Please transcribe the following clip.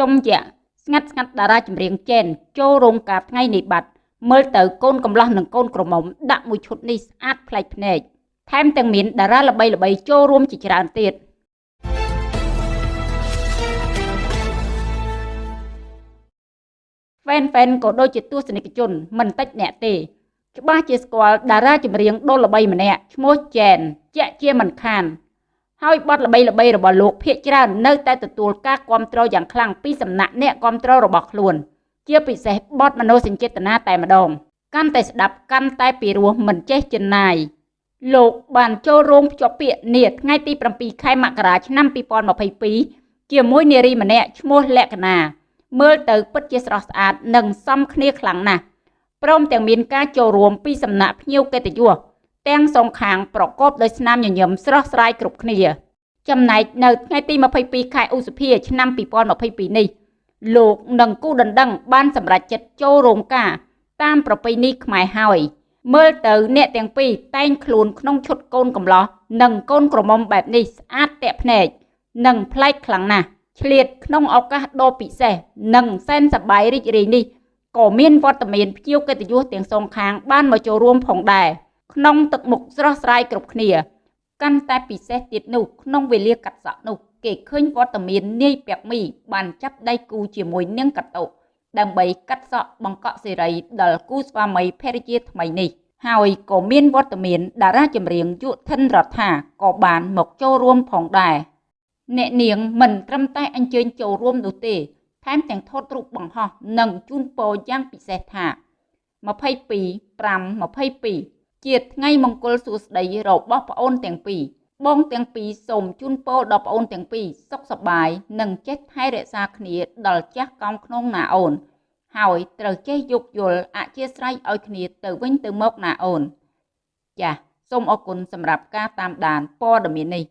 ជុំជាស្ងាត់ស្ងាត់តារាចម្រៀងចេនចូលរោងការថ្ងៃនេះបាត់មើលទៅកូនកំឡោះនិងកូនក្រមុំដាក់មួយឈុតនេះស្អាតប្លែកភ្នែកថែមទាំងមានតារាល្បីៗចូលរួមជាច្រើនទៀតហ្វេនហ្វេនក៏ដូចជាទស្សនិកជនមិនតិចអ្នកទេច្បាស់ជាស្គាល់តារាចម្រៀងដ៏ល្បីម្នាក់ឈ្មោះចែនជាក់ជាមិនខាន ហើយបទល្បីល្បីរបស់លោកភៀកច្រើននៅតែទទួលការគ្រប់គ្រងយ៉ាងខ្លាំងពីសំណាក់អ្នកគ្រប់គ្រងរបស់ខ្លួន ជាពិសេសបទមនោសញ្ចេតនាតែម្ដងកាន់តែស្ដាប់កាន់តែពីរោះមិនចេះចិនណាយលោកបានចូលរោងភ្ជាប់ពាក្យនាថ្ងៃទី7ខែមករាឆ្នាំ2022ជាមួយនារីម្នាក់ឈ្មោះលក្ខណាមើលទៅពិតជាស្រស់ស្អាតនិងសមគ្នាខ្លាំងណាស់ព្រមទាំងមានការចូលរួមពីសំណាក់ភ្ញៀវកិត្តិយស ទាំងសងខាងប្រកបដោយស្នាមញញឹមស្រស់ស្រាយគ្រប់គ្នា ចំណែកនៅថ្ងៃទី22ខែឧសភាឆ្នាំ2022នេះលោកនិងគូដណ្ដឹងបានសម្រេចចិត្តចូលរោងការតាមប្រពៃណីខ្មែរហើយមើលទៅអ្នកទាំងពីរតែងខ្លួនក្នុងឈុតកូនកំឡោះនិងកូនក្រមុំបែបនេះស្អាតតាក់ភ្នែកនិងប្លែកខ្លាំងណាស់ឆ្លៀតក្នុងឱកាសដ៏ពិសេសនិងសែនសប្បាយរីករាយនេះក៏មានវត្តមានភ្ញៀវកិត្តិយសទាំងសងខាងបានមកចូលរួមផងដែរ ក្នុងទឹកមុខស្រស់ស្រាយគ្រប់គ្នា កាន់តែពិសេសទៀតនោះក្នុងវេលាកាត់សក់នោះគេឃើញវត្តមាននាយពាក់មី បានចាប់ដៃគូជាមួយនាងកតុដើម្បីកាត់សក់បង្កក់សេរីដល់គូស្វាមីភរិយាថ្មីនេះហើយក៏មានវត្តមានតារាចម្រៀងយុធិនរដ្ឋាក៏បានមកចូលរួមផងដែរអ្នកនាងមិនត្រឹមតែអញ្ជើញចូលរួមនោះទេថែមទាំងថតរូបបង្ហោះនិងជូនពរយ៉ាងពិសេសថា22 5 22 ជាថ្ងៃមង្គលសួស្តីរបស់ប្អូនទាំងពីរបងទាំងពីរសូមជូនពរដល់ប្អូនទាំងពីរសុខសប្បាយនិងចេះថែរក្សាគ្នាដល់ចាស់កំក្នុងណាអូន ហើយត្រូវចេះយោគយល់អធិស្ឋានឲ្យគ្នាទៅវិញទៅមកណាអូន ចាសសូមអរគុណសម្រាប់ការតាមដានព័ត៌មាននេះ